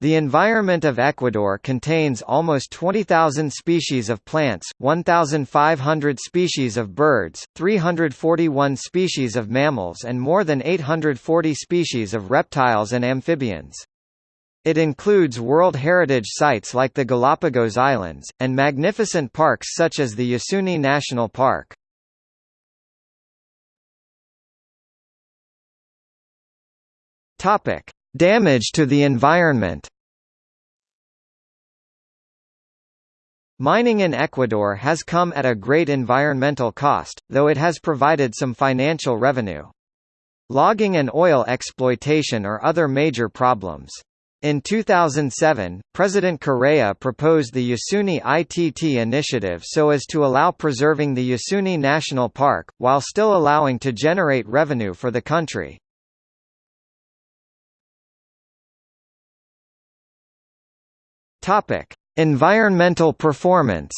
The environment of Ecuador contains almost 20,000 species of plants, 1,500 species of birds, 341 species of mammals and more than 840 species of reptiles and amphibians. It includes World Heritage Sites like the Galapagos Islands, and magnificent parks such as the Yasuni National Park. Topic: Damage to the environment Mining in Ecuador has come at a great environmental cost, though it has provided some financial revenue. Logging and oil exploitation are other major problems. In 2007, President Correa proposed the Yasuni ITT initiative so as to allow preserving the Yasuni National Park, while still allowing to generate revenue for the country. Topic: Environmental performance.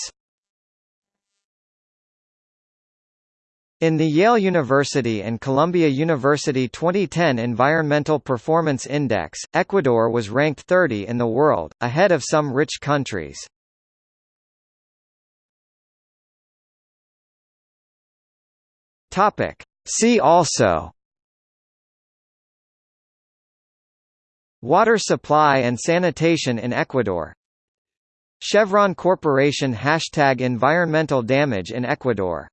In the Yale University and Columbia University 2010 Environmental Performance Index, Ecuador was ranked 30 in the world, ahead of some rich countries. Topic: See also Water supply and sanitation in Ecuador Chevron Corporation Hashtag Environmental damage in Ecuador